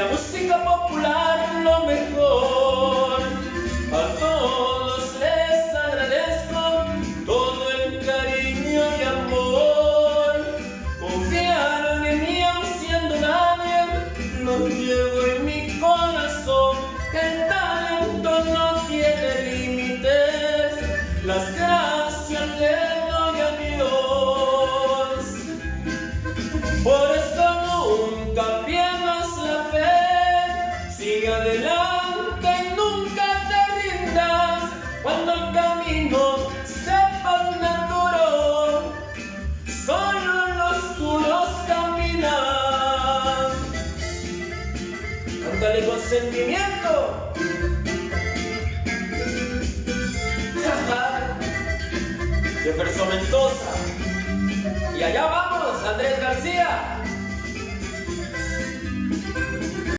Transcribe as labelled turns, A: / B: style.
A: la música popular lo mejor. A todos les agradezco todo el cariño y amor. Confiaron en mí aun siendo nadie, lo llevo en mi corazón. El talento no tiene límites, las gracias le doy a Dios. Por adelante nunca te rindas. Cuando el camino se pone duro, solo los duros caminan. Cántale con sentimiento. Jefferson Mendoza. Y allá vamos, Andrés García.